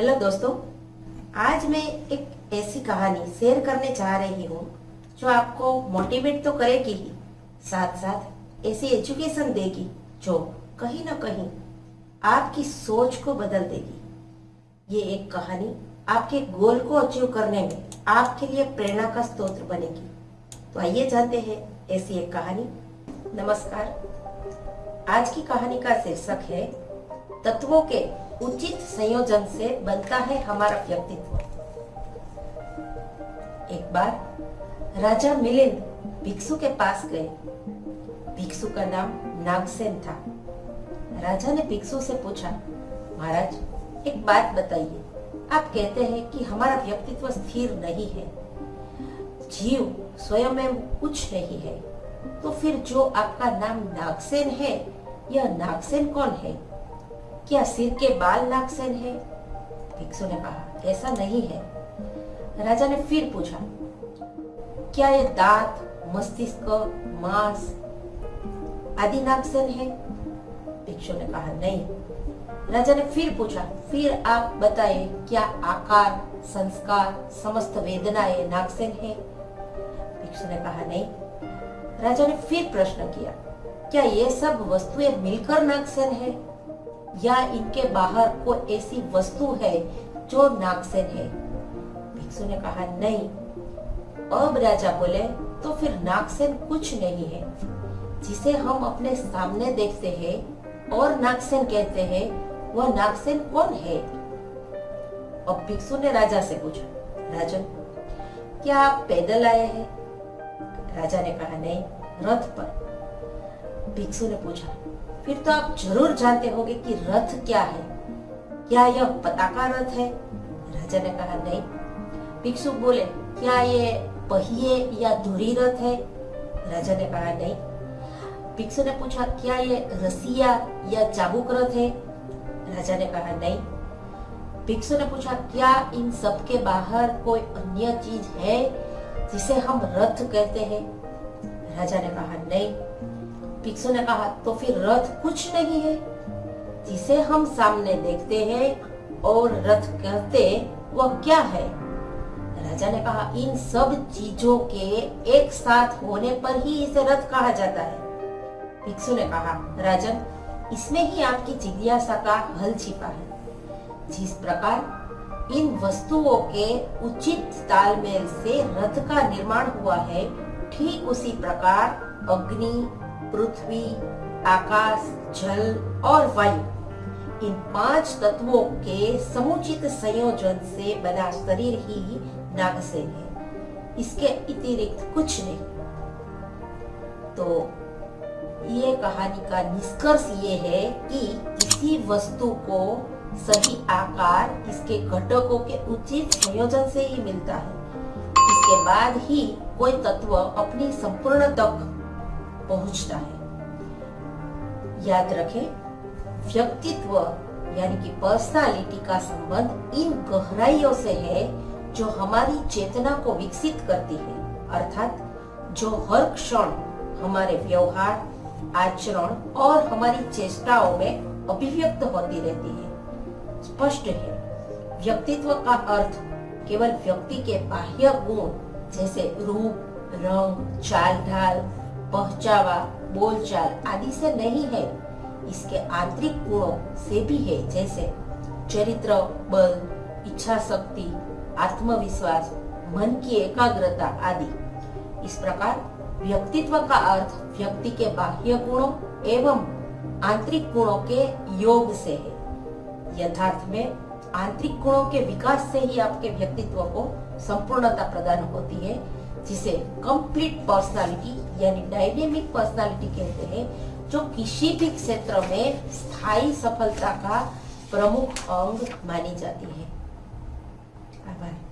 Hello दोस्तों, आज मैं एक ऐसी कहानी शेयर करने जा रही हूँ, जो आपको मोटिवेट तो करेगी ही साथ साथ ऐसी एजुकेशन देगी, जो कहीं ना कहीं आपकी सोच को बदल देगी। ये एक कहानी आपके गोल को अचीव करने में आपके लिए प्रेरणा का स्रोत बनेगी। तो आइए जानते हैं ऐसी एक कहानी। नमस्कार। आज की कहानी का शीर्षक है तत्वों के उचित संयोजन से बनता है हमारा व्यक्तित्व। एक बार राजा मिलिंद भिक्षु के पास गए। भिक्षु का नाम नागसेन था। राजा ने भिक्षु से पूछा, महाराज, एक बात बताइए। आप कहते हैं कि हमारा व्यक्तित्व स्थिर नहीं है। जीव स्वयं में कुछ नहीं है। तो फिर जो आपका नाम नागसेन है, यह नागसेन कौन है? क्या सिर के बाल नागसेन है? भिक्षु ने कहा, ऐसा नहीं है। राजा ने फिर पूछा, क्या ये दांत, मस्तिष्क, मांस आदि नागसेन है? भिक्षु ने कहा, नहीं। राजा ने फिर पूछा, फिर आप बताए क्या आकार, संस्कार, समस्त वेदनाएँ नागसेन है? भिक्षु ने कहा, नहीं। राजा ने फिर प्रश्न किया, क्या ये सब वस्तुएँ मिलकर नागसेन है? या इनके बाहर कोई ऐसी वस्तु है जो नागसेन है। भिक्षु ने कहा, नहीं। अब राजा बोले तो फिर नागसेन कुछ नहीं है। जिसे हम अपने सामने देखते हैं और नागसेन कहते हैं, वह नागसेन कौन है? अब भिक्षु ने राजा से पूछा, राजन, क्या आप पैदल आए हैं? राजा ने कहा, नहीं, रथ पर। भिक्षु ने पूछा फिर तो आप ज़रूर जानते होंगे कि रथ क्या है। क्या यह पताका रथ है? राजा ने कहा, नहीं। भिक्षु बोले, क्या ये पहिए या धुरी रथ है? राजा ने कहा, नहीं। भिक्षु ने पूछा, क्या ये रसिया या चाबुक रथ है? राजा ने कहा, नहीं। भिक्षु ने पूछा, क्या इन सब के बाहर कोई अन्य चीज़ है जिसे हम रथ कहते हैं? राजा ने कहा, नहीं। भिक्षु ने कहा तो फिर रथ कुछ नहीं है। जिसे हम सामने देखते हैं और रथ कहते, वह क्या है? राजा ने कहा, इन सब चीज़ों के एक साथ होने पर ही इसे रथ कहा जाता है। भिक्षु ने कहा, राजन, इसमें ही आपकी जिज्ञासा का हल छिपा है। जिस प्रकार इन वस्तुओं के उचित तालमेल से रथ का निर्माण हुआ है, ठीक उसी प्रकार अग्नि पृथ्वी, आकाश, जल और वायु, इन पाँच तत्वों के समुचित संयोजन से बना शरीर ही नागसेन है। इसके अतिरिक्त कुछ नहीं। तो ये कहानी का निष्कर्ष ये है कि किसी वस्तु को सही आकार इसके घटकों के उचित संयोजन से ही मिलता है। इसके बाद ही कोई तत्व अपनी संपूर्ण तक पहुँचता है। याद रखें, व्यक्तित्व यानी कि पर्सनालिटी का संबंध इन गहराइयों से है जो हमारी चेतना को विकसित करती है। अर्थात, जो हर क्षण हमारे व्यवहार, आचरण और हमारी चेष्टाओं में अभिव्यक्त होती रहती है। स्पष्ट है, व्यक्तित्व का अर्थ केवल व्यक्ति के बाह्य गुण जैसे रूप, रंग चाल ढाल पहचावा, बोलचाल आदि से नहीं है। इसके आंतरिक गुणों से भी है, जैसे चरित्र, बल, इच्छा शक्ति, आत्मविश्वास, मन की एकाग्रता आदि। इस प्रकार व्यक्तित्व का अर्थ व्यक्ति के बाह्य गुणों एवं आंतरिक गुणों के योग से है। यथार्थ में आंतरिक गुणों के विकास से ही आपके व्यक्तित्व को संपूर्णता प्रदान होती है, जिसे कंप्लीट पर्सनालिटी यानी डायनेमिक पर्सनालिटी कहते हैं, जो किसी भी क्षेत्र में स्थायी सफलता का प्रमुख अंग मानी जाती है। आभार।